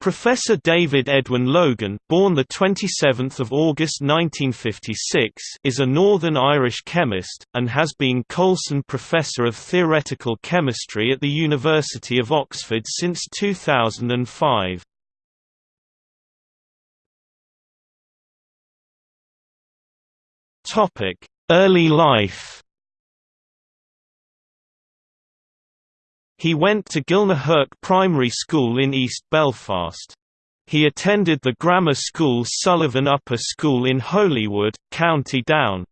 Professor David Edwin Logan, born the 27th of August 1956, is a Northern Irish chemist and has been Coulson Professor of Theoretical Chemistry at the University of Oxford since 2005. Topic: Early life. He went to Gilnahirk Primary School in East Belfast. He attended the grammar school Sullivan Upper School in Holywood, County Down.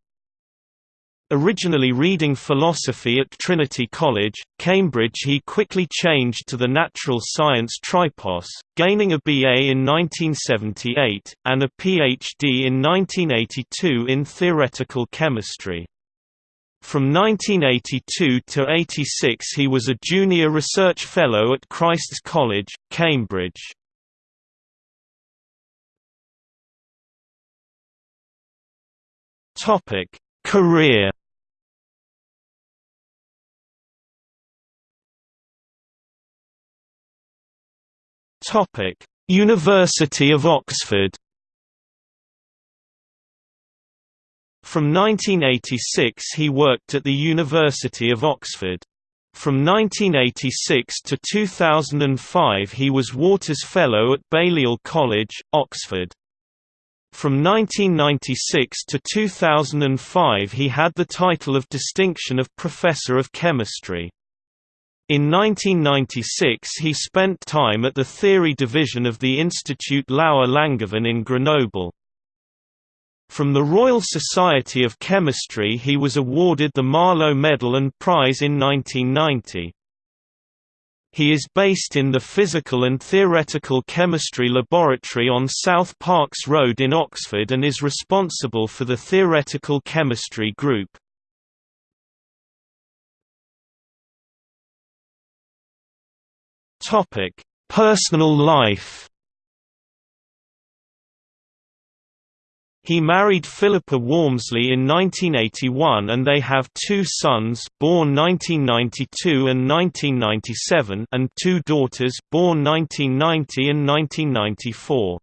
Originally reading philosophy at Trinity College, Cambridge he quickly changed to the natural science tripos, gaining a BA in 1978, and a PhD in 1982 in theoretical chemistry. From 1982 to 86 he was a junior research fellow at Christ's College, Cambridge. Topic: Career. Topic: University of Oxford. From 1986 he worked at the University of Oxford. From 1986 to 2005 he was Waters Fellow at Balliol College, Oxford. From 1996 to 2005 he had the title of distinction of Professor of Chemistry. In 1996 he spent time at the Theory Division of the Institut Laue Langevin in Grenoble. From the Royal Society of Chemistry he was awarded the Marlow Medal and Prize in 1990. He is based in the Physical and Theoretical Chemistry Laboratory on South Parks Road in Oxford and is responsible for the Theoretical Chemistry Group. Personal life He married Philippa Walmsley in 1981 and they have two sons born 1992 and 1997 and two daughters born 1990 and 1994.